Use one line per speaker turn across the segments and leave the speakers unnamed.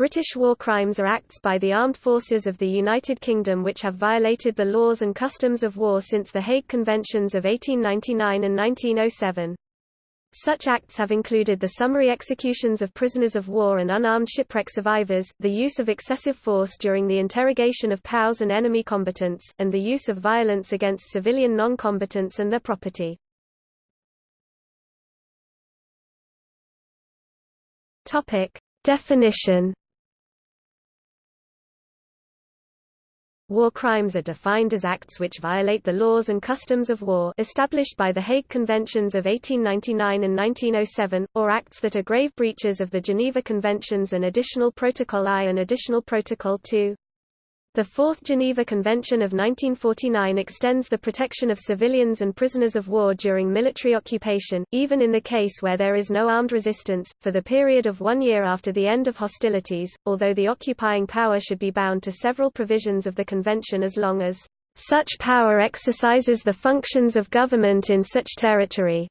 British war crimes are acts by the armed forces of the United Kingdom which have violated the laws and customs of war since the Hague Conventions of 1899 and 1907. Such acts have included the summary executions of prisoners of war and unarmed shipwreck survivors, the use of excessive force during the interrogation of POWs and enemy combatants, and the use of violence against civilian non-combatants and their property. Definition War crimes are defined as acts which violate the laws and customs of war established by the Hague Conventions of 1899 and 1907, or acts that are grave breaches of the Geneva Conventions and Additional Protocol I and Additional Protocol II. The Fourth Geneva Convention of 1949 extends the protection of civilians and prisoners of war during military occupation, even in the case where there is no armed resistance, for the period of one year after the end of hostilities, although the occupying power should be bound to several provisions of the convention as long as such power exercises the functions of government in such territory.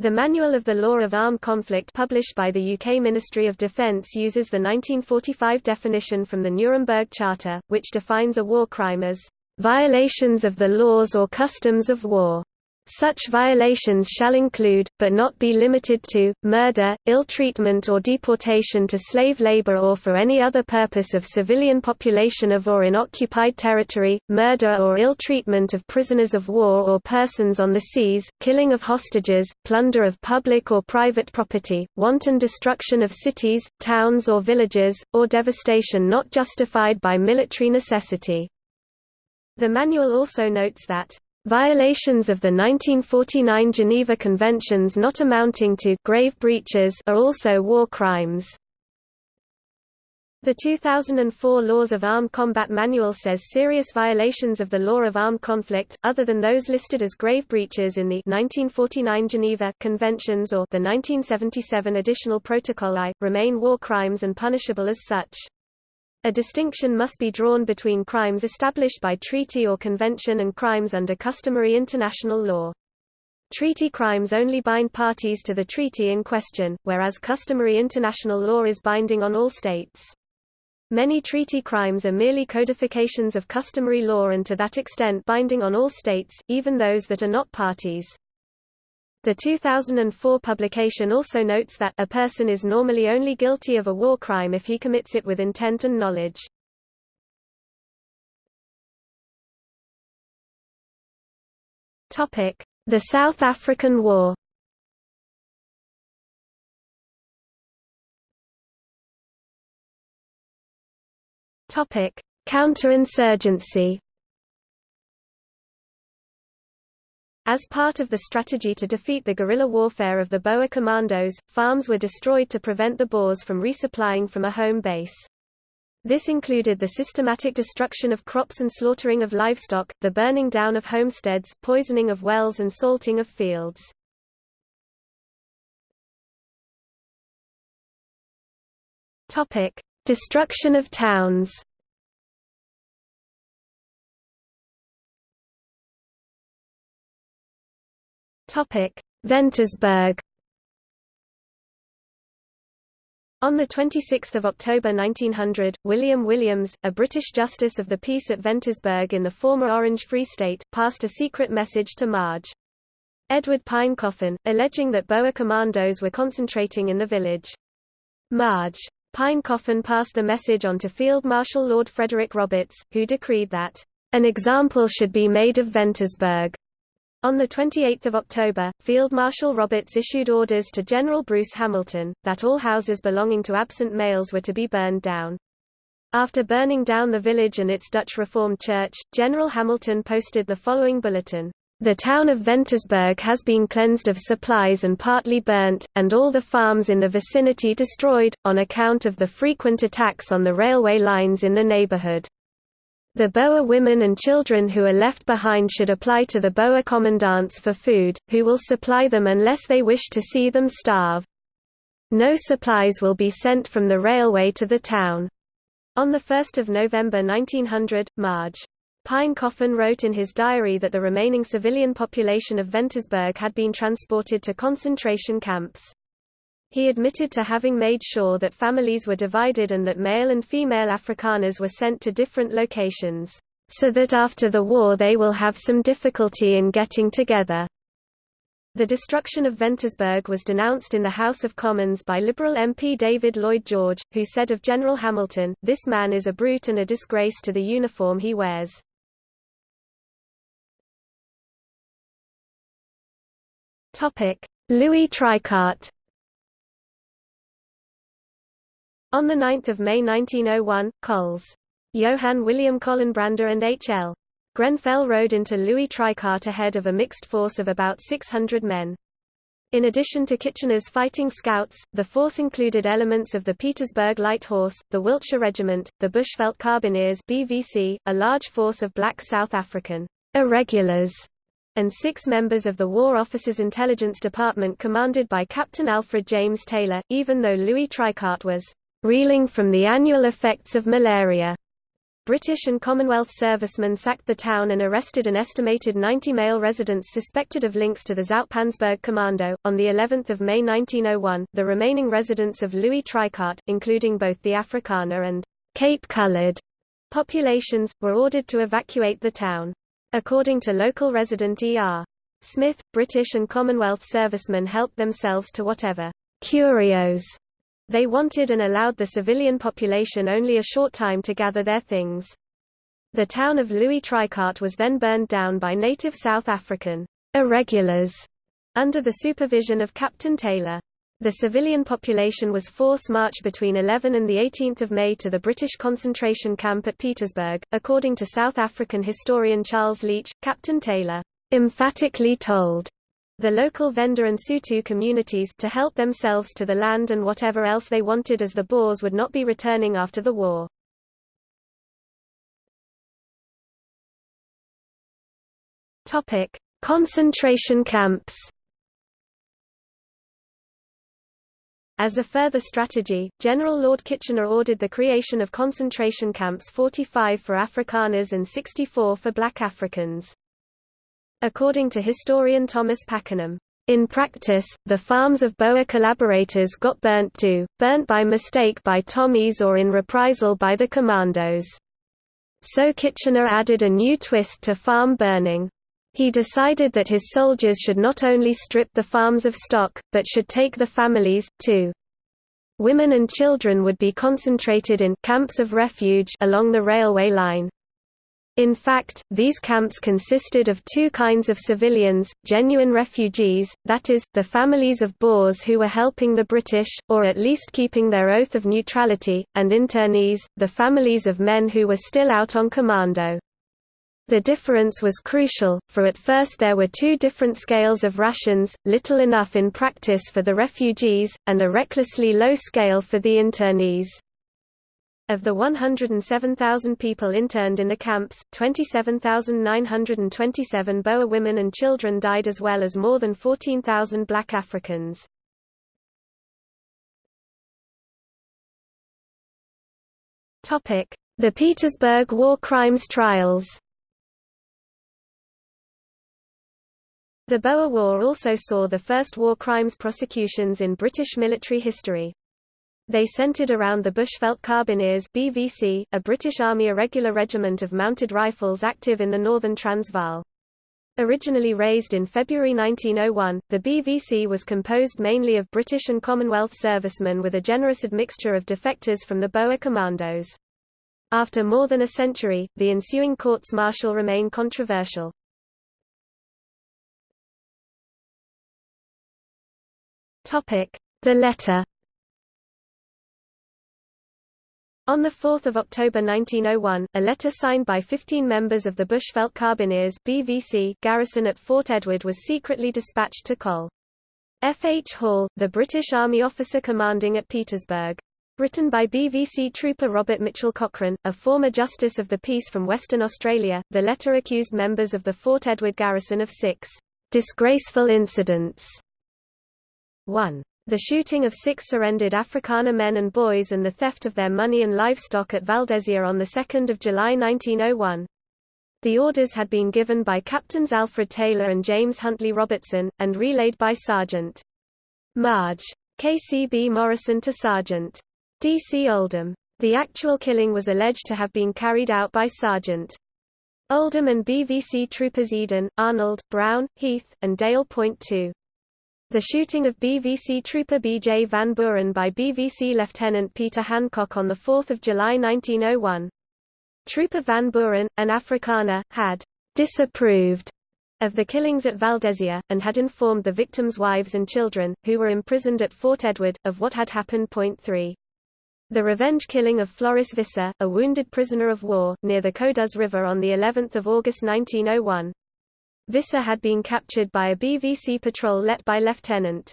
The Manual of the Law of Armed Conflict published by the UK Ministry of Defence uses the 1945 definition from the Nuremberg Charter, which defines a war crime as, "...violations of the laws or customs of war." Such violations shall include, but not be limited to, murder, ill-treatment or deportation to slave labor or for any other purpose of civilian population of or in occupied territory, murder or ill-treatment of prisoners of war or persons on the seas, killing of hostages, plunder of public or private property, wanton destruction of cities, towns or villages, or devastation not justified by military necessity. The manual also notes that Violations of the 1949 Geneva Conventions not amounting to grave breaches are also war crimes. The 2004 Laws of Armed Combat Manual says serious violations of the law of armed conflict, other than those listed as grave breaches in the 1949 Geneva Conventions or the 1977 Additional Protocol I, remain war crimes and punishable as such. A distinction must be drawn between crimes established by treaty or convention and crimes under customary international law. Treaty crimes only bind parties to the treaty in question, whereas customary international law is binding on all states. Many treaty crimes are merely codifications of customary law and to that extent binding on all states, even those that are not parties. The 2004 publication also notes that a person is normally only guilty of a war crime if he commits it with intent and knowledge. The South African War Counterinsurgency As part of the strategy to defeat the guerrilla warfare of the Boer commandos, farms were destroyed to prevent the Boers from resupplying from a home base. This included the systematic destruction of crops and slaughtering of livestock, the burning down of homesteads, poisoning of wells and salting of fields. Destruction of towns Ventersburg On 26 October 1900, William Williams, a British Justice of the Peace at Ventersburg in the former Orange Free State, passed a secret message to Marge. Edward Pinecoffin, alleging that Boer commandos were concentrating in the village. Marge. Pinecoffin passed the message on to Field Marshal Lord Frederick Roberts, who decreed that, "...an example should be made of Ventersburg." On 28 October, Field Marshal Roberts issued orders to General Bruce Hamilton, that all houses belonging to absent males were to be burned down. After burning down the village and its Dutch Reformed church, General Hamilton posted the following bulletin. The town of Ventersburg has been cleansed of supplies and partly burnt, and all the farms in the vicinity destroyed, on account of the frequent attacks on the railway lines in the neighborhood. The Boer women and children who are left behind should apply to the Boer commandants for food, who will supply them unless they wish to see them starve. No supplies will be sent from the railway to the town. On 1 November 1900, Marge. Pinecoffin wrote in his diary that the remaining civilian population of Ventersburg had been transported to concentration camps. He admitted to having made sure that families were divided and that male and female Afrikaners were sent to different locations, so that after the war they will have some difficulty in getting together. The destruction of Ventersburg was denounced in the House of Commons by Liberal MP David Lloyd George, who said of General Hamilton, this man is a brute and a disgrace to the uniform he wears. Louis Trichardt On 9 May 1901, Coles. Johann William Colenbrander and H.L. Grenfell rode into Louis Trichardt ahead of a mixed force of about 600 men. In addition to Kitchener's fighting scouts, the force included elements of the Pietersburg Light Horse, the Wiltshire Regiment, the Bushveld Carbineers BVC, a large force of black South African irregulars, and six members of the War Office's Intelligence Department commanded by Captain Alfred James Taylor, even though Louis Trichardt was reeling from the annual effects of malaria. British and Commonwealth servicemen sacked the town and arrested an estimated 90 male residents suspected of links to the Zoutpansberg Commando. On the 11th of May 1901, the remaining residents of Louis Trichardt, including both the Afrikaner and Cape-colored populations, were ordered to evacuate the town. According to local resident E.R. Smith, British and Commonwealth servicemen helped themselves to whatever curios they wanted and allowed the civilian population only a short time to gather their things. The town of Louis Trichardt was then burned down by native South African irregulars under the supervision of Captain Taylor. The civilian population was force-marched between 11 and 18 May to the British concentration camp at Pietersburg. According to South African historian Charles Leach, Captain Taylor emphatically told the local Venda and Sotho communities to help themselves to the land and whatever else they wanted as the Boers would not be returning after the war. Concentration camps. As a further strategy, General Lord Kitchener ordered the creation of concentration camps 45 for Afrikaners and 64 for black Africans. According to historian Thomas Pakenham, in practice, the farms of Boer collaborators got burnt too, burnt by mistake by Tommies or in reprisal by the commandos. So Kitchener added a new twist to farm burning. He decided that his soldiers should not only strip the farms of stock, but should take the families, too. Women and children would be concentrated in camps of refuge along the railway line. In fact, these camps consisted of two kinds of civilians, genuine refugees, that is, the families of Boers who were helping the British, or at least keeping their oath of neutrality, and internees, the families of men who were still out on commando. The difference was crucial, for at first there were two different scales of rations, little enough in practice for the refugees, and a recklessly low scale for the internees. Of the 107,000 people interned in the camps, 27,927 Boer women and children died as well as more than 14,000 black Africans. The Pietersburg War Crimes Trials The Boer War also saw the first war crimes prosecutions in British military history. They centered around the Bushveld Carbineers BVC, a British Army irregular regiment of mounted rifles active in the northern Transvaal. Originally raised in February 1901, the BVC was composed mainly of British and Commonwealth servicemen with a generous admixture of defectors from the Boer commandos. After more than a century, the ensuing courts-martial remain controversial. The letter On 4 October 1901, a letter signed by 15 members of the Bushveld Carbineers BVC garrison at Fort Edward was secretly dispatched to Col. F. H. Hall, the British Army officer commanding at Pietersburg. Written by BVC trooper Robert Mitchell Cochrane, a former Justice of the Peace from Western Australia, the letter accused members of the Fort Edward garrison of six disgraceful incidents. 1. The shooting of six surrendered Afrikaner men and boys and the theft of their money and livestock at Valdezia on 2 July 1901. The orders had been given by Captains Alfred Taylor and James Huntley Robertson, and relayed by Sergeant Marge KCB Morrison to Sergeant. D.C. Oldham. The actual killing was alleged to have been carried out by Sergeant. Oldham and BVC troopers Eden, Arnold, Brown, Heath, and Dale. Point two. The shooting of BVC trooper B.J. Van Buuren by BVC Lieutenant Peter Handcock on 4 July 1901. Trooper Van Buuren, an Afrikaner, had disapproved of the killings at Valdezia, and had informed the victims' wives and children, who were imprisoned at Fort Edward, of what had happened. Point 3. The revenge killing of Floris Visser, a wounded prisoner of war, near the Codus River on of August 1901. Visser had been captured by a BVC patrol led by Lieutenant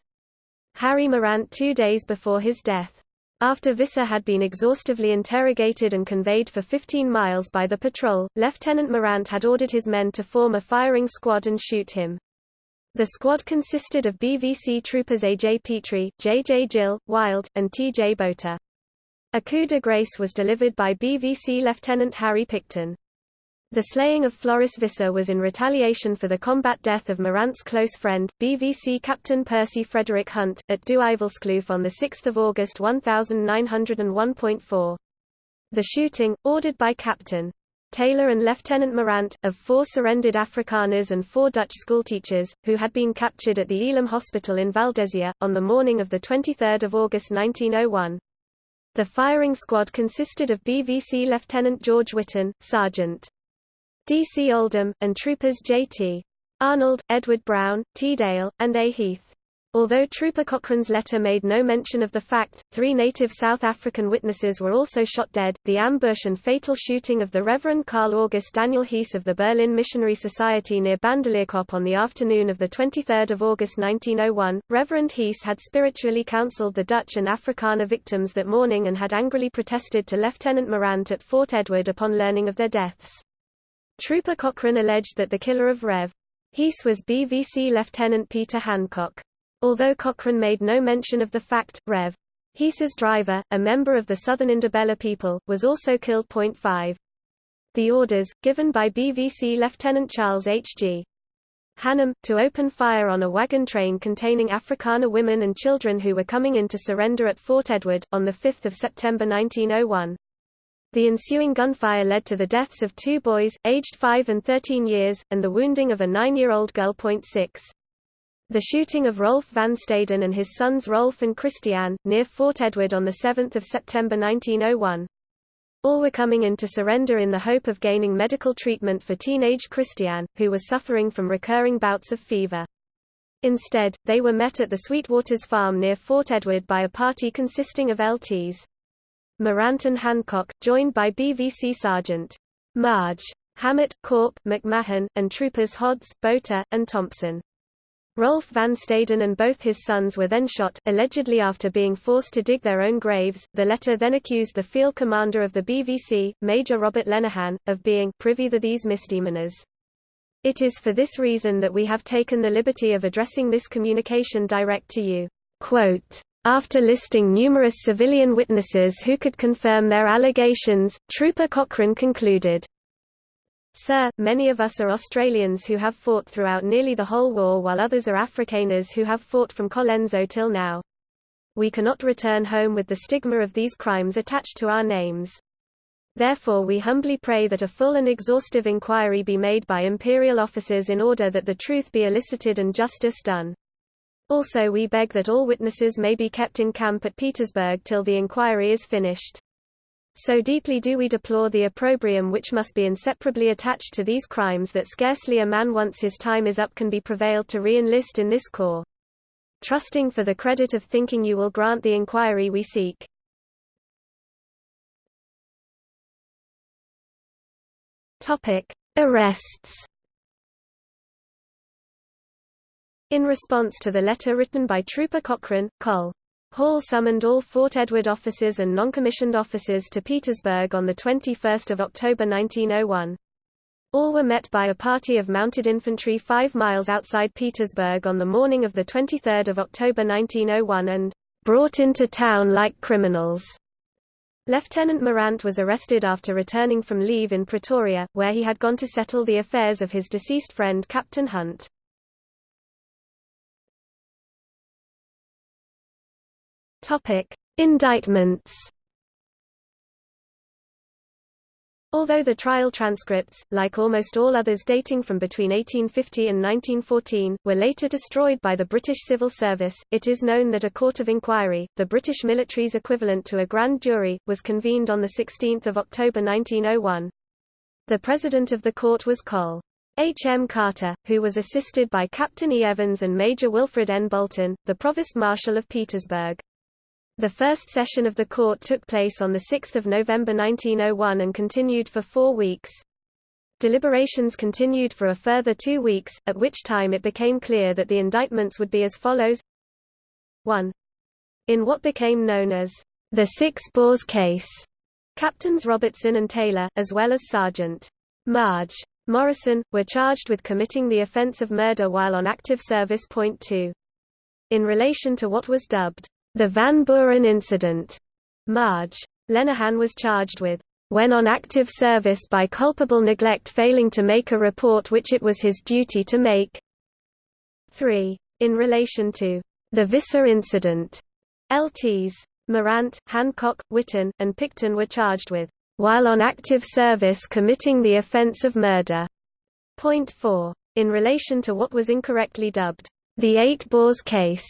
Harry Morant two days before his death. After Visser had been exhaustively interrogated and conveyed for 15 miles by the patrol, Lieutenant Morant had ordered his men to form a firing squad and shoot him. The squad consisted of BVC troopers A.J. Petrie, J.J. Gill, Wild, and T.J. Botha. A coup de grace was delivered by BVC Lieutenant Harry Picton. The slaying of Floris Visser was in retaliation for the combat death of Morant's close friend, BVC Captain Percy Frederick Hunt, at Duivelskloof on 6 August 1901.4. The shooting, ordered by Captain Taylor and Lieutenant Morant, of four surrendered Afrikaners and four Dutch schoolteachers, who had been captured at the Elim Hospital in Valdezia, on the morning of 23 August 1901. The firing squad consisted of BVC Lieutenant George Witton, Sergeant D.C. Oldham, and troopers J.T. Arnold, Edward Brown, T. Dale, and A. Heath. Although Trooper Cochrane's letter made no mention of the fact, three native South African witnesses were also shot dead. The ambush and fatal shooting of the Reverend Carl August Daniel Heese of the Berlin Missionary Society near Bandelierkop on the afternoon of 23 August 1901, Reverend Heese had spiritually counseled the Dutch and Afrikaner victims that morning and had angrily protested to Lieutenant Morant at Fort Edward upon learning of their deaths. Trooper Cochrane alleged that the killer of Rev. Heese was BVC Lieutenant Peter Handcock. Although Cochrane made no mention of the fact, Rev. Heese's driver, a member of the Southern Ndebele people, was also killed. 5. The orders, given by BVC Lieutenant Charles H. G. Hannam, to open fire on a wagon train containing Afrikaner women and children who were coming in to surrender at Fort Edward, on 5 September 1901. The ensuing gunfire led to the deaths of two boys, aged 5 and 13 years, and the wounding of a nine-year-old girl. 6. The shooting of Roelf van Staden and his sons Roelf and Christian, near Fort Edward on 7 September 1901. All were coming in to surrender in the hope of gaining medical treatment for teenage Christian, who was suffering from recurring bouts of fever. Instead, they were met at the Sweetwaters farm near Fort Edward by a party consisting of LTs. Morant and Handcock, joined by BVC Sergeant Marge Hammett, Corp, McMahon, and troopers Hodds, Botha, and Thompson. Roelf van Staden and both his sons were then shot, allegedly after being forced to dig their own graves. The letter then accused the field commander of the BVC, Major Robert Lenehan, of being privy to these misdemeanors. It is for this reason that we have taken the liberty of addressing this communication direct to you. Quote, after listing numerous civilian witnesses who could confirm their allegations, Trooper Cochrane concluded, Sir, many of us are Australians who have fought throughout nearly the whole war while others are Afrikaners who have fought from Colenso till now. We cannot return home with the stigma of these crimes attached to our names. Therefore we humbly pray that a full and exhaustive inquiry be made by imperial officers in order that the truth be elicited and justice done. Also we beg that all witnesses may be kept in camp at Pietersburg till the inquiry is finished. So deeply do we deplore the opprobrium which must be inseparably attached to these crimes that scarcely a man once his time is up can be prevailed to re-enlist in this corps. Trusting for the credit of thinking you will grant the inquiry we seek. Topic: Arrests In response to the letter written by Trooper Cochrane, Col. Hall summoned all Fort Edward officers and non-commissioned officers to Pietersburg on 21 October 1901. All were met by a party of mounted infantry five miles outside Pietersburg on the morning of 23 October 1901 and brought into town like criminals. Lieutenant Morant was arrested after returning from leave in Pretoria, where he had gone to settle the affairs of his deceased friend Captain Hunt. Topic: Indictments. Although the trial transcripts, like almost all others dating from between 1850 and 1914, were later destroyed by the British Civil Service, it is known that a court of inquiry, the British military's equivalent to a grand jury, was convened on 16 October 1901. The president of the court was Col. H. M. Carter, who was assisted by Captain E. Evans and Major Wilfred N. Bolton, the Provost Marshal of Pietersburg. The first session of the court took place on 6 November 1901 and continued for four weeks. Deliberations continued for a further two weeks, at which time it became clear that the indictments would be as follows 1. In what became known as the Six Boers case, Captains Robertson and Taylor, as well as Sergeant Marge Morrison, were charged with committing the offense of murder while on active service. Point 2. In relation to what was dubbed the Van Buuren incident. Marge. Lenehan was charged with, when on active service by culpable neglect failing to make a report which it was his duty to make. 3. In relation to the Visser incident, LTs. Morant, Handcock, Witton, and Picton were charged with, while on active service committing the offense of murder. Point 4. In relation to what was incorrectly dubbed, the Eight Boers case,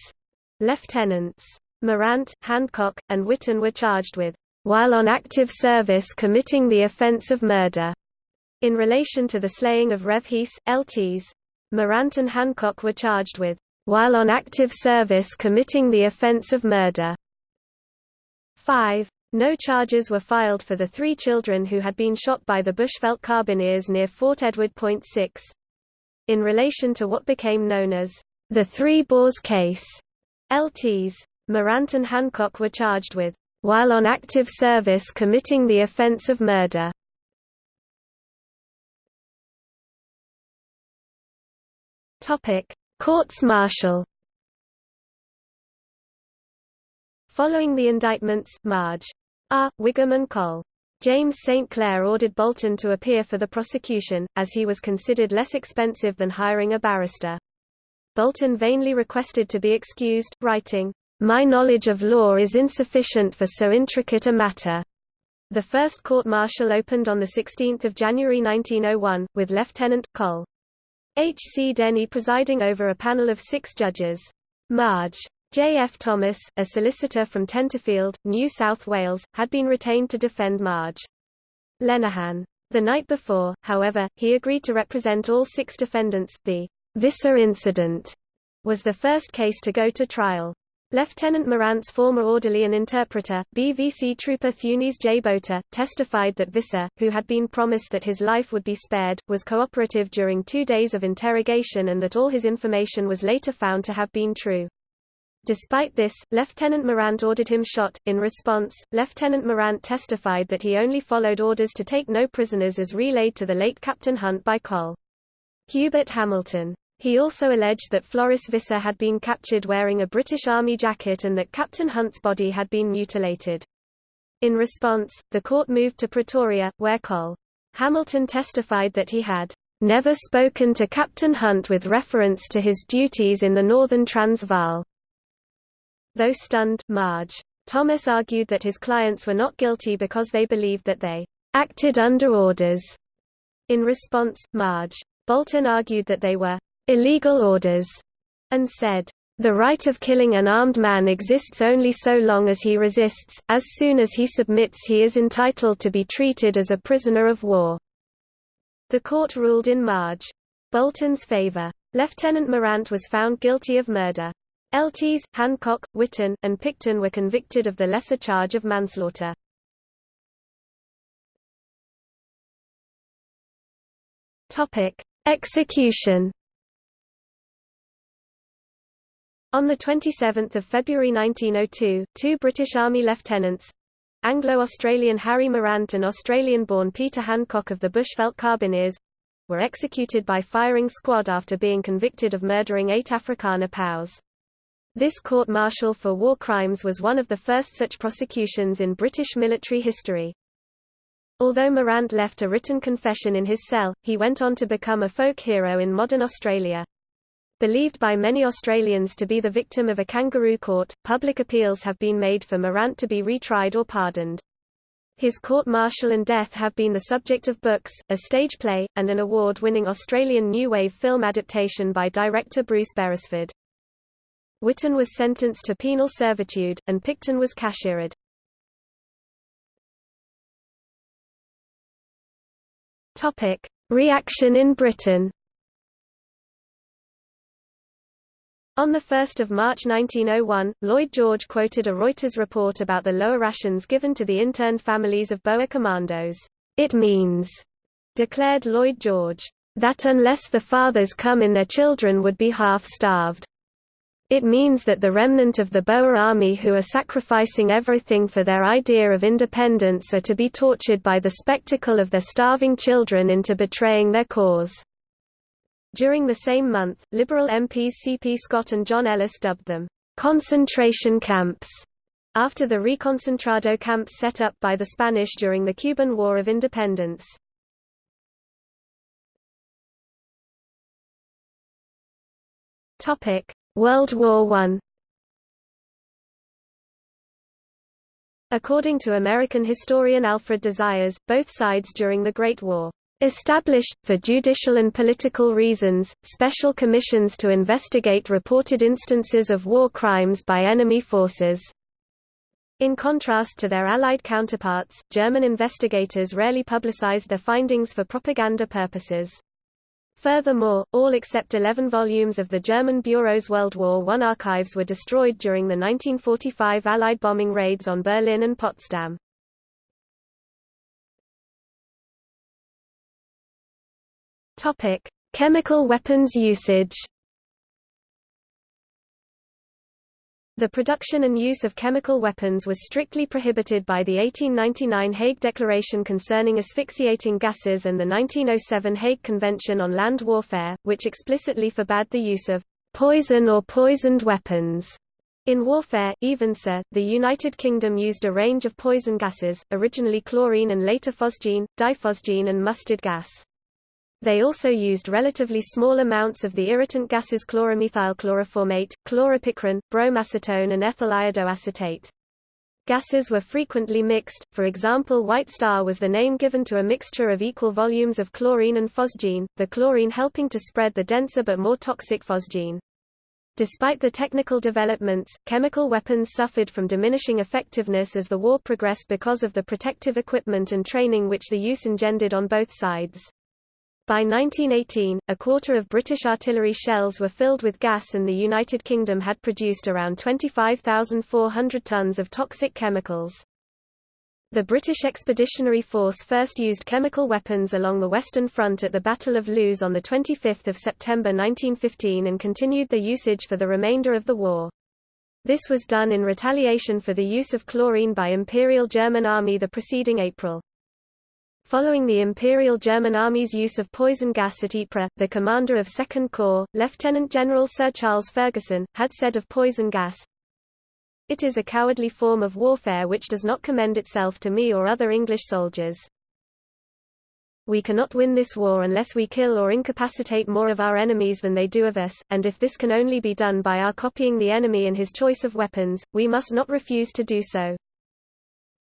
Lieutenants Morant, Handcock, and Witton were charged with, while on active service committing the offense of murder. In relation to the slaying of Rev. Heese, LTs, Morant and Handcock were charged with, while on active service committing the offense of murder. 5. No charges were filed for the three children who had been shot by the Bushveld carbineers near Fort Edward. 6. In relation to what became known as the Three Boers case, LTs, Morant and Handcock were charged with, while on active service committing the offense of murder. Courts-martial Following the indictments, Marge. R. Wigham and Col. James St. Clair ordered Bolton to appear for the prosecution, as he was considered less expensive than hiring a barrister. Bolton vainly requested to be excused, writing, my knowledge of law is insufficient for so intricate a matter. The first court-martial opened on 16 January 1901, with Lieutenant, Col. H. C. Denny presiding over a panel of six judges. Marge. J. F. Thomas, a solicitor from Tenterfield, New South Wales, had been retained to defend Marge. Lenehan. The night before, however, he agreed to represent all six defendants. The Visser incident was the first case to go to trial. Lieutenant Morant's former orderly and interpreter, BVC trooper Theunis J. Botha, testified that Visser, who had been promised that his life would be spared, was cooperative during two days of interrogation and that all his information was later found to have been true. Despite this, Lieutenant Morant ordered him shot. In response, Lieutenant Morant testified that he only followed orders to take no prisoners as relayed to the late Captain Hunt by Col. Hubert Hamilton. He also alleged that Floris Visser had been captured wearing a British Army jacket and that Captain Hunt's body had been mutilated. In response, the court moved to Pretoria, where Col. Hamilton testified that he had never spoken to Captain Hunt with reference to his duties in the Northern Transvaal. Though stunned, Marge. Thomas argued that his clients were not guilty because they believed that they acted under orders. In response, Marge. Bolton argued that they were illegal orders, and said, the right of killing an armed man exists only so long as he resists, as soon as he submits he is entitled to be treated as a prisoner of war. The court ruled in Marge. Bolton's favor. Lieutenant Morant was found guilty of murder. LTs, Handcock, Witton, and Picton were convicted of the lesser charge of manslaughter. Execution On 27 February 1902, two British Army lieutenants—Anglo-Australian Harry Morant and Australian-born Peter Handcock of the Bushveld Carbineers—were executed by firing squad after being convicted of murdering eight Afrikaner POWs. This court-martial for war crimes was one of the first such prosecutions in British military history. Although Morant left a written confession in his cell, he went on to become a folk hero in modern Australia. Believed by many Australians to be the victim of a kangaroo court, public appeals have been made for Morant to be retried or pardoned. His court-martial and death have been the subject of books, a stage play, and an award-winning Australian New Wave film adaptation by director Bruce Beresford. Witton was sentenced to penal servitude, and Picton was cashiered. Reaction in Britain. On 1 March 1901, Lloyd George quoted a Reuters report about the lower rations given to the interned families of Boer commandos. It means, declared Lloyd George, that unless the fathers come in their children would be half-starved. It means that the remnant of the Boer army who are sacrificing everything for their idea of independence are to be tortured by the spectacle of their starving children into betraying their cause. During the same month, Liberal MPs C.P. Scott and John Ellis dubbed them concentration camps after the reconcentrado camps set up by the Spanish during the Cuban War of Independence. World War I According to American historian Alfred de Zayas, both sides during the Great War established, for judicial and political reasons, special commissions to investigate reported instances of war crimes by enemy forces. In contrast to their Allied counterparts, German investigators rarely publicized their findings for propaganda purposes. Furthermore, all except 11 volumes of the German Bureau's World War I archives were destroyed during the 1945 Allied bombing raids on Berlin and Potsdam. Topic: Chemical weapons usage. The production and use of chemical weapons was strictly prohibited by the 1899 Hague Declaration concerning asphyxiating gases and the 1907 Hague Convention on Land Warfare, which explicitly forbade the use of poison or poisoned weapons. In warfare, even so, the United Kingdom used a range of poison gases, originally chlorine and later phosgene, diphosgene and mustard gas. They also used relatively small amounts of the irritant gases chloromethylchloroformate, chloropicrin, bromacetone and ethyl iodoacetate. Gases were frequently mixed, for example White Star was the name given to a mixture of equal volumes of chlorine and phosgene, the chlorine helping to spread the denser but more toxic phosgene. Despite the technical developments, chemical weapons suffered from diminishing effectiveness as the war progressed because of the protective equipment and training which the use engendered on both sides. By 1918, a quarter of British artillery shells were filled with gas and the United Kingdom had produced around 25,400 tons of toxic chemicals. The British Expeditionary Force first used chemical weapons along the Western Front at the Battle of Loos on 25 September 1915 and continued their usage for the remainder of the war. This was done in retaliation for the use of chlorine by Imperial German Army the preceding April. Following the Imperial German Army's use of poison gas at Ypres, the commander of Second Corps, Lieutenant General Sir Charles Ferguson, had said of poison gas, It is a cowardly form of warfare which does not commend itself to me or other English soldiers. We cannot win this war unless we kill or incapacitate more of our enemies than they do of us, and if this can only be done by our copying the enemy in his choice of weapons, we must not refuse to do so.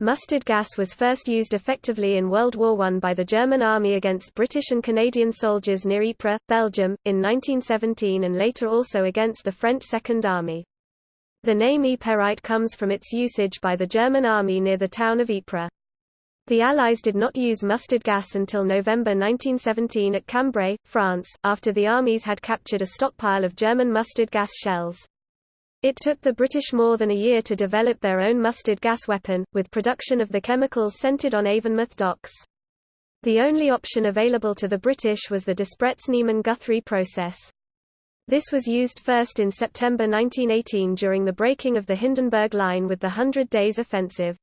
Mustard gas was first used effectively in World War I by the German Army against British and Canadian soldiers near Ypres, Belgium, in 1917 and later also against the French Second Army. The name Yperite comes from its usage by the German Army near the town of Ypres. The Allies did not use mustard gas until November 1917 at Cambrai, France, after the armies had captured a stockpile of German mustard gas shells. It took the British more than a year to develop their own mustard gas weapon, with production of the chemicals centered on Avonmouth docks. The only option available to the British was the Despretz-Niemann-Guthrie process. This was used first in September 1918 during the breaking of the Hindenburg Line with the Hundred Days Offensive.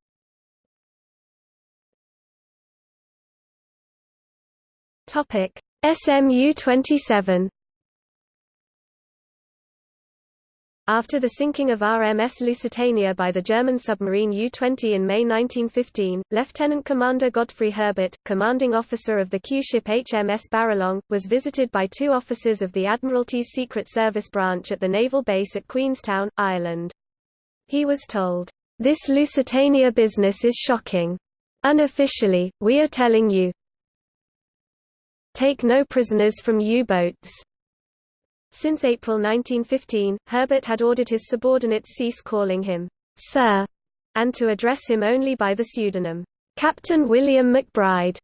SMU-27 After the sinking of RMS Lusitania by the German submarine U-20 in May 1915, Lieutenant Commander Godfrey Herbert, commanding officer of the Q-ship HMS Baralong, was visited by two officers of the Admiralty's Secret Service branch at the naval base at Queenstown, Ireland. He was told, "'This Lusitania business is shocking. Unofficially, we are telling you, take no prisoners from U-boats. Since April 1915, Herbert had ordered his subordinates cease calling him, Sir, and to address him only by the pseudonym, Captain William McBride.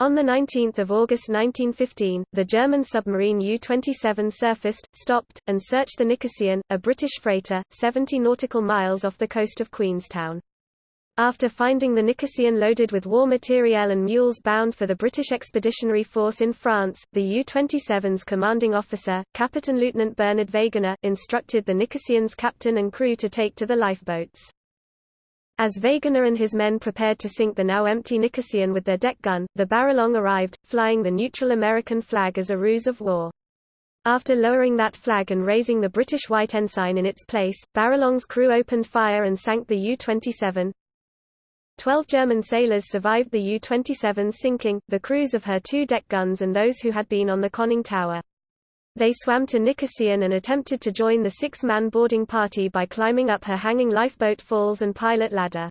On 19 August 1915, the German submarine U-27 surfaced, stopped, and searched the Nicosian, a British freighter, 70 nautical miles off the coast of Queenstown. After finding the Nicosian loaded with war materiel and mules bound for the British Expeditionary Force in France, the U-27's commanding officer, Captain Lieutenant Bernard Wegener, instructed the Nicosian's captain and crew to take to the lifeboats. As Wegener and his men prepared to sink the now empty Nicosian with their deck gun, the Baralong arrived, flying the neutral American flag as a ruse of war. After lowering that flag and raising the British white ensign in its place, Baralong's crew opened fire and sank the U-27, Twelve German sailors survived the U-27's sinking, the crews of her two deck guns and those who had been on the conning tower. They swam to Nicosian and attempted to join the six-man boarding party by climbing up her hanging lifeboat falls and pilot ladder.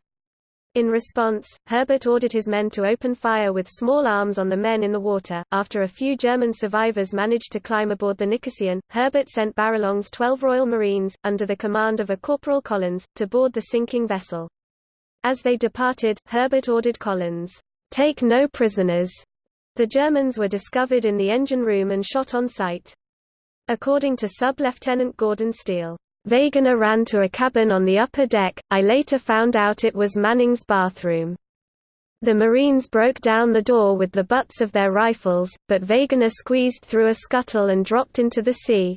In response, Herbert ordered his men to open fire with small arms on the men in the water. After a few German survivors managed to climb aboard the Nicosian, Herbert sent Baralong's 12 Royal Marines, under the command of a Corporal Collins, to board the sinking vessel. As they departed, Herbert ordered Collins, "'Take no prisoners'". The Germans were discovered in the engine room and shot on sight. According to Sub-Lieutenant Gordon Steele, Wegener ran to a cabin on the upper deck, I later found out it was Manning's bathroom. The Marines broke down the door with the butts of their rifles, but Wegener squeezed through a scuttle and dropped into the sea.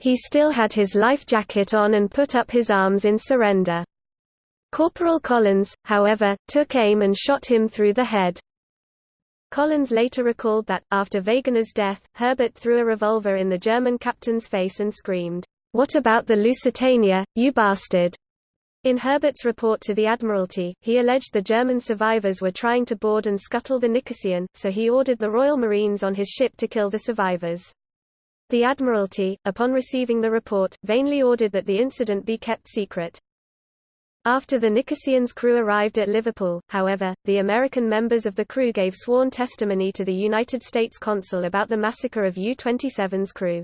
He still had his life jacket on and put up his arms in surrender. Corporal Collins, however, took aim and shot him through the head. Collins later recalled that, after Wegener's death, Herbert threw a revolver in the German captain's face and screamed, "'What about the Lusitania, you bastard?' In Herbert's report to the Admiralty, he alleged the German survivors were trying to board and scuttle the Nicosian, so he ordered the Royal Marines on his ship to kill the survivors. The Admiralty, upon receiving the report, vainly ordered that the incident be kept secret. After the Nicosian's crew arrived at Liverpool, however, the American members of the crew gave sworn testimony to the United States consul about the massacre of U-27's crew.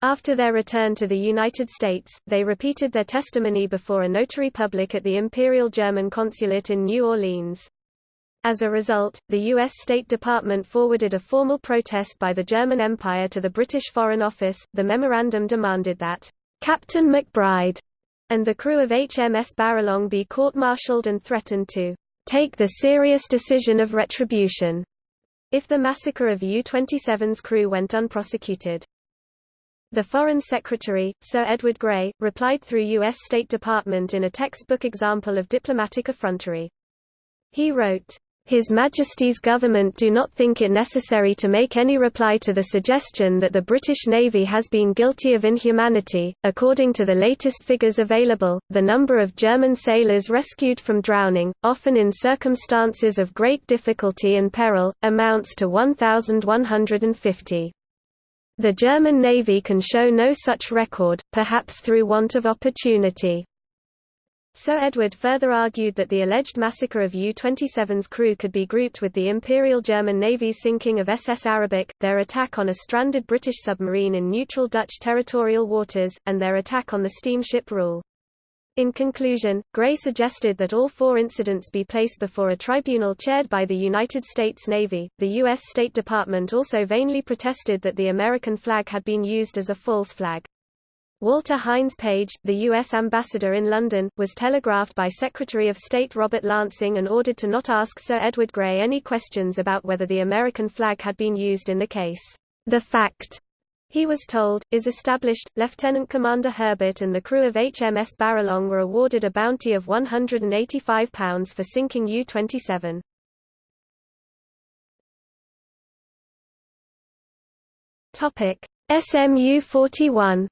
After their return to the United States, they repeated their testimony before a notary public at the Imperial German Consulate in New Orleans. As a result, the U.S. State Department forwarded a formal protest by the German Empire to the British Foreign Office. The memorandum demanded that Captain McBride and the crew of HMS Baralong be court-martialed and threatened to take the serious decision of retribution if the massacre of U-27's crew went unprosecuted. The Foreign Secretary, Sir Edward Grey, replied through U.S. State Department in a textbook example of diplomatic effrontery. He wrote, his Majesty's government do not think it necessary to make any reply to the suggestion that the British Navy has been guilty of inhumanity. According to the latest figures available, the number of German sailors rescued from drowning, often in circumstances of great difficulty and peril, amounts to 1,150. The German Navy can show no such record, perhaps through want of opportunity. Sir Edward further argued that the alleged massacre of U-27's crew could be grouped with the Imperial German Navy's sinking of SS Arabic, their attack on a stranded British submarine in neutral Dutch territorial waters, and their attack on the steamship Ruel. In conclusion, Grey suggested that all four incidents be placed before a tribunal chaired by the United States Navy. The U.S. State Department also vainly protested that the American flag had been used as a false flag. Walter Hines Page, the U.S. ambassador in London, was telegraphed by Secretary of State Robert Lansing and ordered to not ask Sir Edward Grey any questions about whether the American flag had been used in the case. The fact, he was told, is established. Lieutenant Commander Herbert and the crew of HMS Baralong were awarded a bounty of £185 for sinking U-27. SMU-41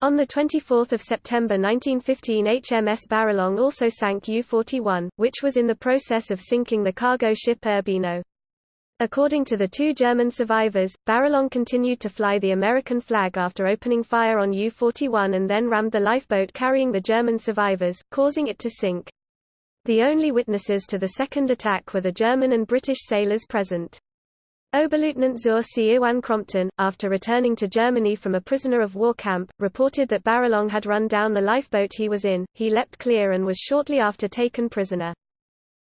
On 24 September 1915 HMS Baralong also sank U-41, which was in the process of sinking the cargo ship Urbino. According to the two German survivors, Baralong continued to fly the American flag after opening fire on U-41 and then rammed the lifeboat carrying the German survivors, causing it to sink. The only witnesses to the second attack were the German and British sailors present. Oberleutnant zur See Iwan Crompton, after returning to Germany from a prisoner of war camp, reported that Baralong had run down the lifeboat he was in, he leapt clear and was shortly after taken prisoner.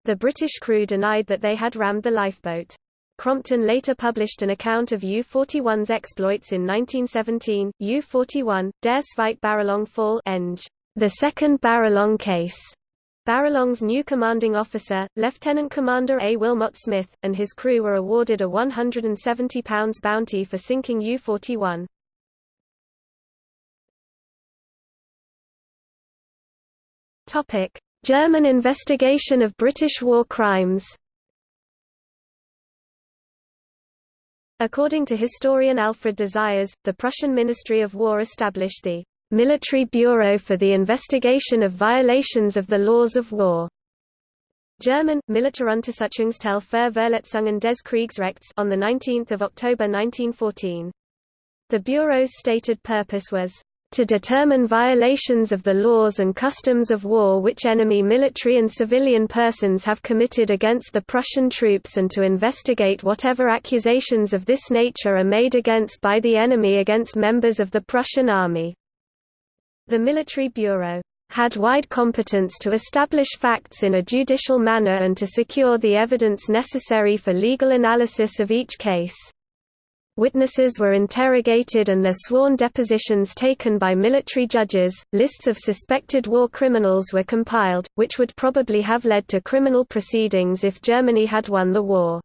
The British crew denied that they had rammed the lifeboat. Crompton later published an account of U-41's exploits in 1917, U-41, Der Zweite Baralong Fall Eng. The Second Baralong Case, Baralong's new commanding officer, Lieutenant Commander A. Wilmot Smith, and his crew were awarded a £170 bounty for sinking U-41. German investigation of British war crimes According to historian Alfred de Zayas, the Prussian Ministry of War established the Military Bureau for the Investigation of Violations of the Laws of War. German, Militäruntersuchungsstelle für Verletzungen des Kriegsrechts on 19 October 1914. The Bureau's stated purpose was to determine violations of the laws and customs of war which enemy military and civilian persons have committed against the Prussian troops and to investigate whatever accusations of this nature are made against by the enemy against members of the Prussian army. The Military Bureau had wide competence to establish facts in a judicial manner and to secure the evidence necessary for legal analysis of each case. Witnesses were interrogated and their sworn depositions taken by military judges. Lists of suspected war criminals were compiled, which would probably have led to criminal proceedings if Germany had won the war.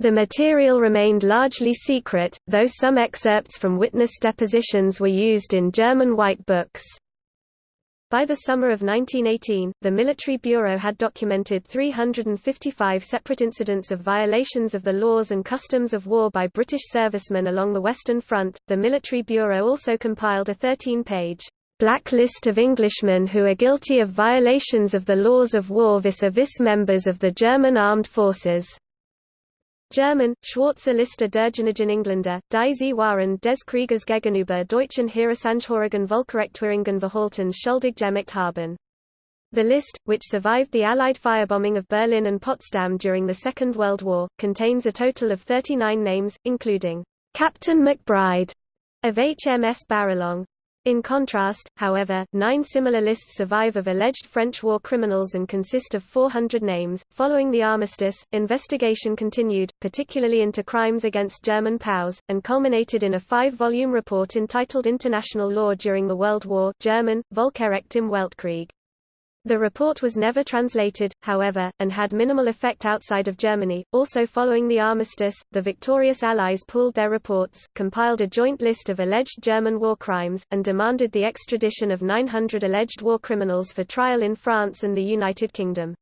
The material remained largely secret, though some excerpts from witness depositions were used in German White Books. By the summer of 1918, the Military Bureau had documented 355 separate incidents of violations of the laws and customs of war by British servicemen along the Western Front. The Military Bureau also compiled a 13 page black list of Englishmen who are guilty of violations of the laws of war vis-a-vis members of the German armed forces. German, Schwarze Liste derjenigen Engländer, die sie waren des Krieges gegenüber deutschen Heeresangehörigen Völkerrechtwidrigen Verhaltens schuldig gemacht haben. The list, which survived the Allied firebombing of Berlin and Potsdam during the Second World War, contains a total of 39 names, including Captain McBride of HMS Baralong, in contrast, however, nine similar lists survive of alleged French war criminals and consist of 400 names. Following the armistice, investigation continued, particularly into crimes against German POWs, and culminated in a five volume report entitled International Law During the World War German, Völkerrecht im Weltkrieg. The report was never translated, however, and had minimal effect outside of Germany. Also following the armistice, the victorious Allies pooled their reports, compiled a joint list of alleged German war crimes, and demanded the extradition of 900 alleged war criminals for trial in France and the United Kingdom.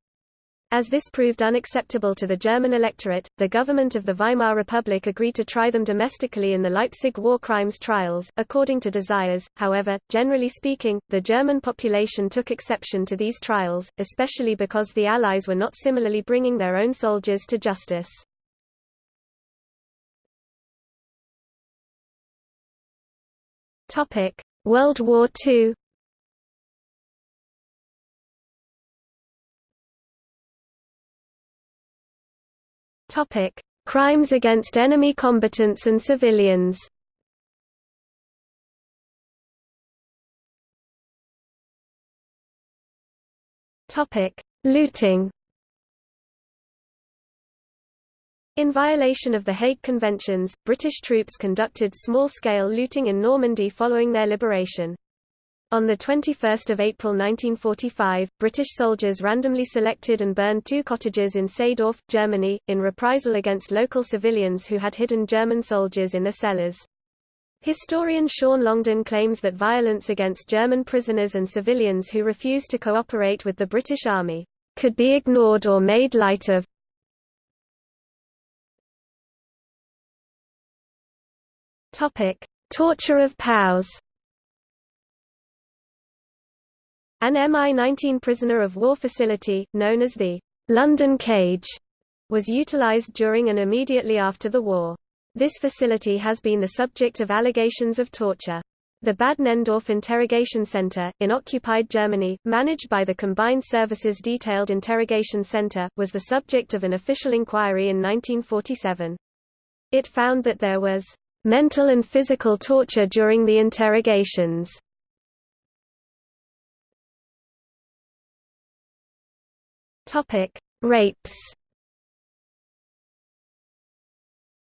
As this proved unacceptable to the German electorate, the government of the Weimar Republic agreed to try them domestically in the Leipzig war crimes trials, according to de Zayas. However, generally speaking, the German population took exception to these trials, especially because the Allies were not similarly bringing their own soldiers to justice. World War II Topic: Crimes against enemy combatants and civilians. Topic: Looting. In violation of the Hague Conventions, British troops conducted small-scale looting in Normandy following their liberation. On 21 April 1945, British soldiers randomly selected and burned two cottages in Seedorf, Germany, in reprisal against local civilians who had hidden German soldiers in the cellars. Historian Sean Longden claims that violence against German prisoners and civilians who refused to cooperate with the British Army could be ignored or made light of. Torture of POWs An MI19 prisoner of war facility, known as the London Cage, was utilized during and immediately after the war. This facility has been the subject of allegations of torture. The Bad Nenndorf Interrogation Center, in occupied Germany, managed by the Combined Services Detailed Interrogation Center, was the subject of an official inquiry in 1947. It found that there was mental and physical torture during the interrogations. Topic: Rapes.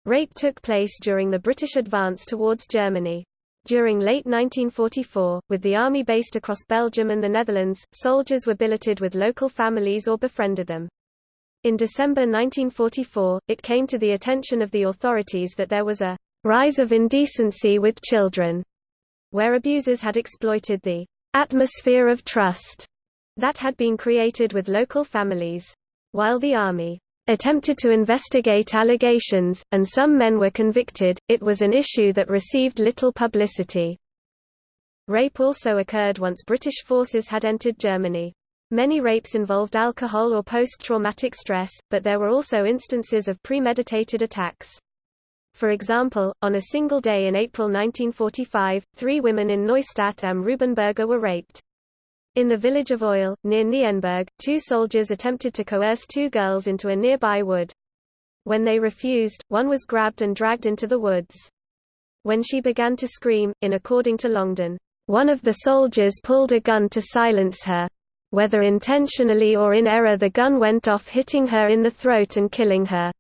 Rape took place during the British advance towards Germany. During late 1944, with the army based across Belgium and the Netherlands, soldiers were billeted with local families or befriended them. In December 1944, it came to the attention of the authorities that there was a rise of indecency with children, where abusers had exploited the atmosphere of trust that had been created with local families. While the army attempted to investigate allegations, and some men were convicted, it was an issue that received little publicity. Rape also occurred once British forces had entered Germany. Many rapes involved alcohol or post-traumatic stress, but there were also instances of premeditated attacks. For example, on a single day in April 1945, three women in Neustadt am Rübenberge were raped. In the village of Oyle, near Nienburg, two soldiers attempted to coerce two girls into a nearby wood. When they refused, one was grabbed and dragged into the woods. When she began to scream, in according to Longden, one of the soldiers pulled a gun to silence her. Whether intentionally or in error the gun went off hitting her in the throat and killing her.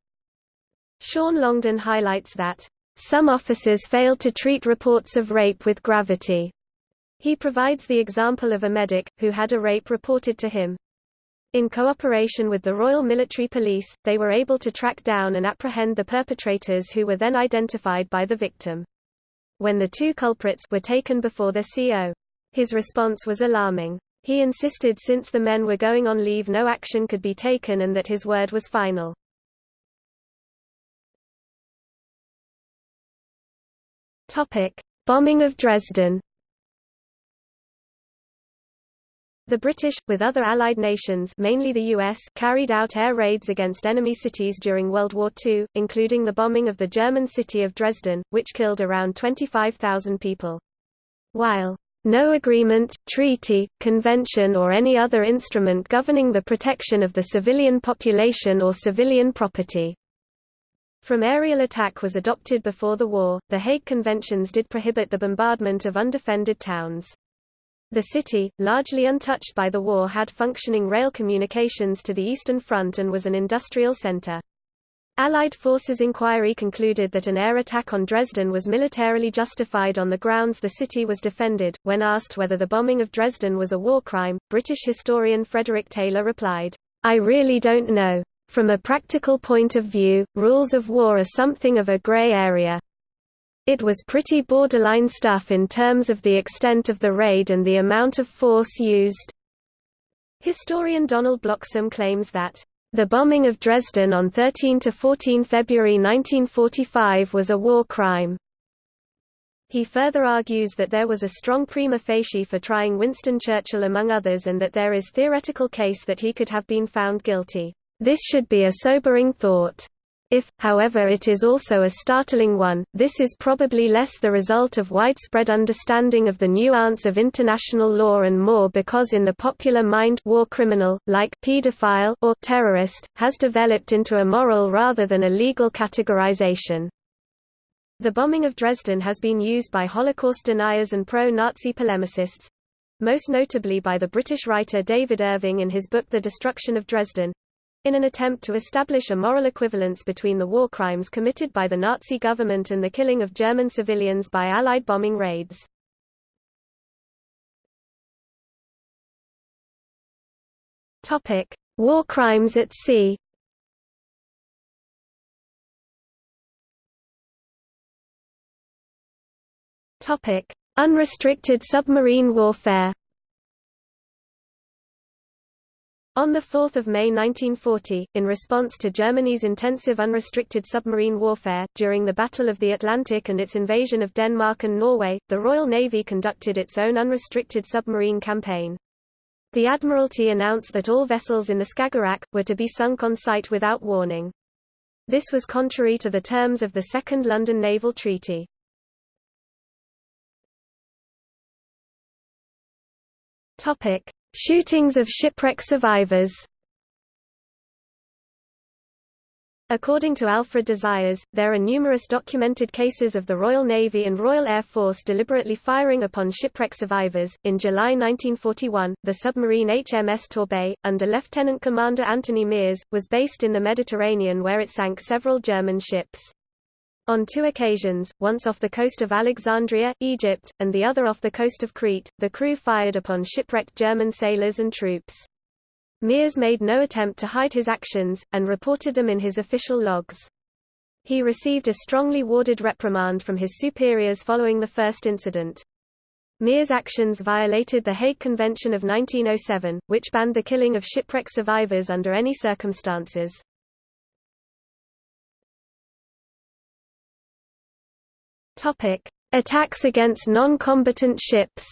Sean Longden highlights that, "...some officers failed to treat reports of rape with gravity." He provides the example of a medic, who had a rape reported to him. In cooperation with the Royal Military Police, they were able to track down and apprehend the perpetrators who were then identified by the victim. When the two culprits were taken before the CO, his response was alarming. He insisted since the men were going on leave no action could be taken and that his word was final. Bombing of Dresden The British, with other Allied nations mainly the US, carried out air raids against enemy cities during World War II, including the bombing of the German city of Dresden, which killed around 25,000 people. While no agreement, treaty, convention or any other instrument governing the protection of the civilian population or civilian property from aerial attack was adopted before the war, the Hague Conventions did prohibit the bombardment of undefended towns. The city, largely untouched by the war had functioning rail communications to the Eastern Front and was an industrial center. Allied forces inquiry concluded that an air attack on Dresden was militarily justified on the grounds the city was defended. When asked whether the bombing of Dresden was a war crime, British historian Frederick Taylor replied, I really don't know. From a practical point of view, rules of war are something of a grey area. It was pretty borderline stuff in terms of the extent of the raid and the amount of force used. Historian Donald Bloxham claims that, "...the bombing of Dresden on 13–14 February 1945 was a war crime." He further argues that there was a strong prima facie for trying Winston Churchill among others and that there is theoretical case that he could have been found guilty. This should be a sobering thought. If, however it is also a startling one, this is probably less the result of widespread understanding of the nuance of international law and more because in the popular mind war criminal, like pedophile or terrorist, has developed into a moral rather than a legal categorization. The bombing of Dresden has been used by Holocaust deniers and pro-Nazi polemicists—most notably by the British writer David Irving in his book The Destruction of Dresden, in an attempt to establish a moral equivalence between the war crimes committed by the Nazi government and the killing of German civilians by Allied bombing raids. War crimes at sea. Unrestricted submarine warfare On 4 May 1940, in response to Germany's intensive unrestricted submarine warfare, during the Battle of the Atlantic and its invasion of Denmark and Norway, the Royal Navy conducted its own unrestricted submarine campaign. The Admiralty announced that all vessels in the Skagerrak, were to be sunk on sight without warning. This was contrary to the terms of the Second London Naval Treaty. Topic: Shootings of shipwreck survivors. According to Alfred de Zayas, there are numerous documented cases of the Royal Navy and Royal Air Force deliberately firing upon shipwreck survivors. In July 1941, the submarine HMS Torbay, under Lieutenant Commander Anthony Miers, was based in the Mediterranean where it sank several German ships. On two occasions, once off the coast of Alexandria, Egypt, and the other off the coast of Crete, the crew fired upon shipwrecked German sailors and troops. Miers made no attempt to hide his actions, and reported them in his official logs. He received a strongly worded reprimand from his superiors following the first incident. Miers' actions violated the Hague Convention of 1907, which banned the killing of shipwreck survivors under any circumstances. Attacks against non-combatant ships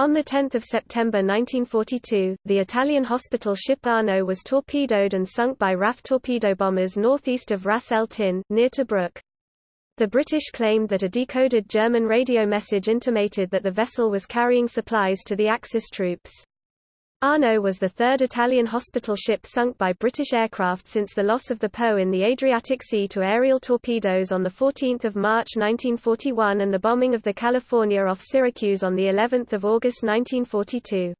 On 10 September 1942, the Italian hospital ship Arno was torpedoed and sunk by RAF torpedo bombers northeast of Ras El Tin, near Tobruk. The British claimed that a decoded German radio message intimated that the vessel was carrying supplies to the Axis troops. Arno was the third Italian hospital ship sunk by British aircraft since the loss of the Po in the Adriatic Sea to aerial torpedoes on 14 March 1941 and the bombing of the California off Syracuse on of August 1942.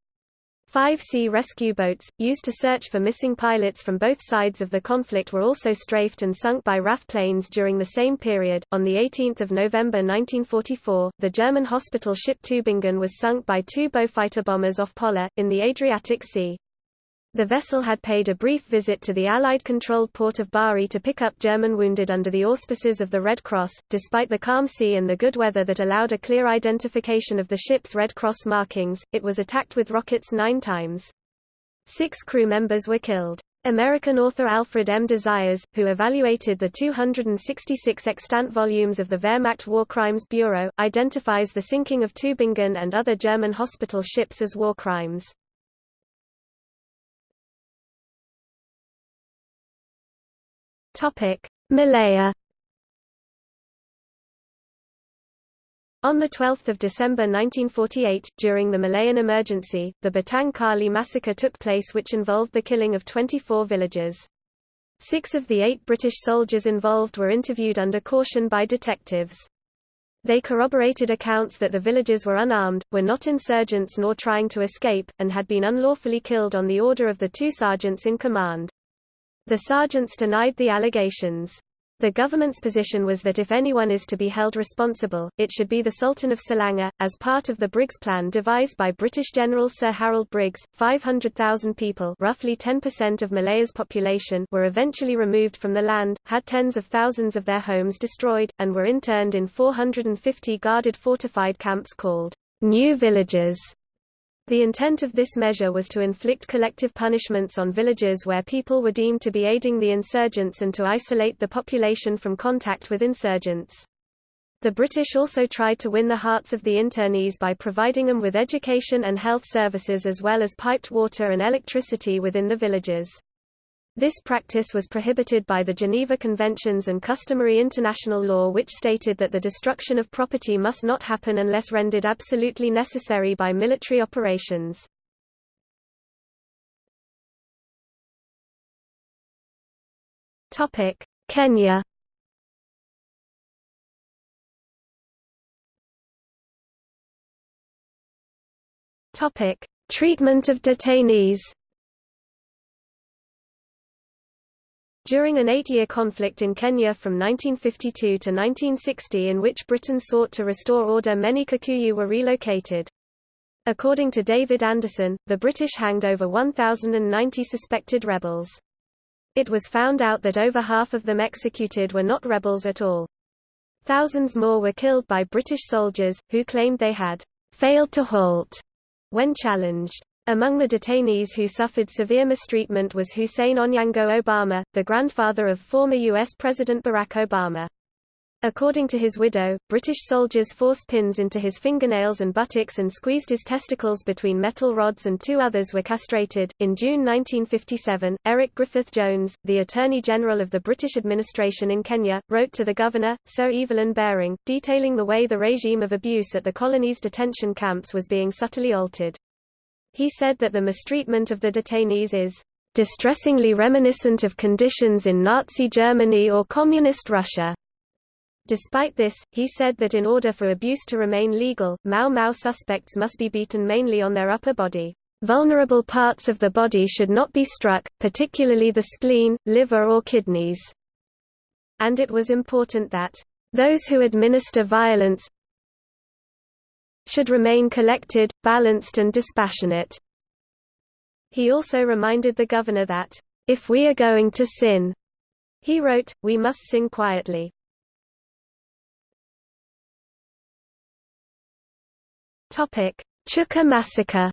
Five sea rescue boats, used to search for missing pilots from both sides of the conflict were also strafed and sunk by RAF planes during the same period. On 18 November 1944, the German hospital ship Tübingen was sunk by two Beaufighter bombers off Pola, in the Adriatic Sea. The vessel had paid a brief visit to the Allied-controlled port of Bari to pick up German wounded under the auspices of the Red Cross. Despite the calm sea and the good weather that allowed a clear identification of the ship's Red Cross markings, it was attacked with rockets nine times. Six crew members were killed. American author Alfred M. de Zayas, who evaluated the 266 extant volumes of the Wehrmacht War Crimes Bureau, identifies the sinking of Tübingen and other German hospital ships as war crimes. Topic: Malaya. On 12 December 1948, during the Malayan emergency, the Batang Kali massacre took place which involved the killing of 24 villagers. Six of the eight British soldiers involved were interviewed under caution by detectives. They corroborated accounts that the villagers were unarmed, were not insurgents nor trying to escape, and had been unlawfully killed on the order of the two sergeants in command. The sergeants denied the allegations. The government's position was that if anyone is to be held responsible, it should be the Sultan of Selangor. As part of the Briggs Plan devised by British General Sir Harold Briggs, 500,000 people roughly 10% of Malaya's population were eventually removed from the land, had tens of thousands of their homes destroyed, and were interned in 450 guarded fortified camps called new villages the intent of this measure was to inflict collective punishments on villages where people were deemed to be aiding the insurgents and to isolate the population from contact with insurgents. The British also tried to win the hearts of the internees by providing them with education and health services as well as piped water and electricity within the villages. This practice was prohibited by the Geneva Conventions and customary international law which stated that the destruction of property must not happen unless rendered absolutely necessary by military operations. Kenya Treatment of detainees During an eight-year conflict in Kenya from 1952 to 1960 in which Britain sought to restore order many Kikuyu were relocated. According to David Anderson, the British hanged over 1,090 suspected rebels. It was found out that over half of them executed were not rebels at all. Thousands more were killed by British soldiers, who claimed they had failed to halt when challenged. Among the detainees who suffered severe mistreatment was Hussein Onyango Obama, the grandfather of former U.S. President Barack Obama. According to his widow, British soldiers forced pins into his fingernails and buttocks and squeezed his testicles between metal rods, and two others were castrated. In June 1957, Eric Griffith Jones, the Attorney General of the British administration in Kenya, wrote to the governor, Sir Evelyn Baring, detailing the way the regime of abuse at the colony's detention camps was being subtly altered. He said that the mistreatment of the detainees is distressingly reminiscent of conditions in Nazi Germany or Communist Russia. Despite this, he said that in order for abuse to remain legal, Mau Mau suspects must be beaten mainly on their upper body. Vulnerable parts of the body should not be struck, particularly the spleen, liver or kidneys. And it was important that those who administer violence should remain collected, balanced and dispassionate. He also reminded the governor that, if we are going to sin, he wrote, we must sin quietly. Chuka massacre.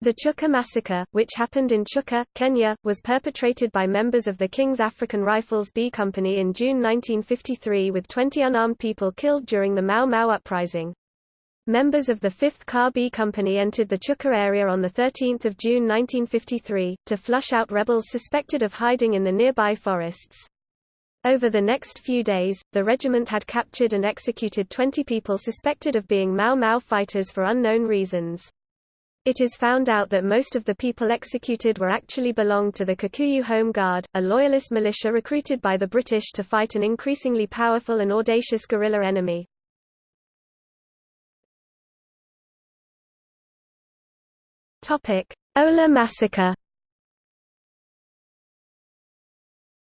The Chuka massacre, which happened in Chuka, Kenya, was perpetrated by members of the King's African Rifles B Company in June 1953 with 20 unarmed people killed during the Mau Mau uprising. Members of the 5th KAR B Company entered the Chuka area on 13 June 1953, to flush out rebels suspected of hiding in the nearby forests. Over the next few days, the regiment had captured and executed 20 people suspected of being Mau Mau fighters for unknown reasons. It is found out that most of the people executed were actually belonged to the Kikuyu Home Guard, a loyalist militia recruited by the British to fight an increasingly powerful and audacious guerrilla enemy. Hola massacre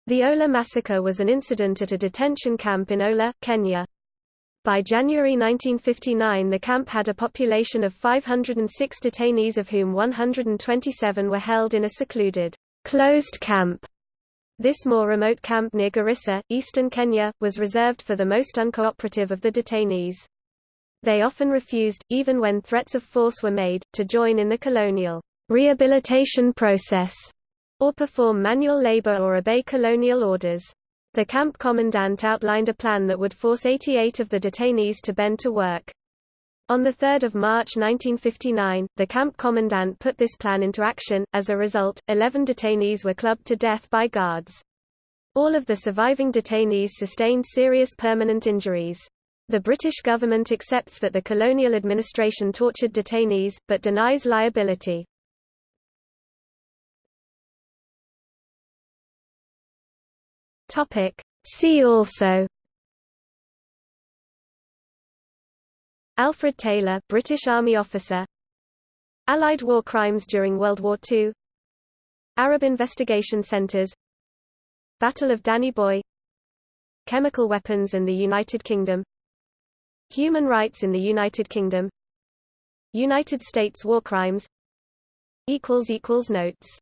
The Hola massacre was an incident at a detention camp in Hola, Kenya. By January 1959 the camp had a population of 506 detainees of whom 127 were held in a secluded, closed camp. This more remote camp near Garissa, eastern Kenya, was reserved for the most uncooperative of the detainees. They often refused, even when threats of force were made, to join in the colonial rehabilitation process or perform manual labor or obey colonial orders. The camp commandant outlined a plan that would force 88 of the detainees to bend to work. On 3 March 1959, the camp commandant put this plan into action, as a result, 11 detainees were clubbed to death by guards. All of the surviving detainees sustained serious permanent injuries. The British government accepts that the colonial administration tortured detainees, but denies liability. Topic. See also Alfred Taylor British Army officer Allied war crimes during World War II Arab investigation centers Battle of Danny Boy Chemical weapons in the United Kingdom Human rights in the United Kingdom United States war crimes equals equals Notes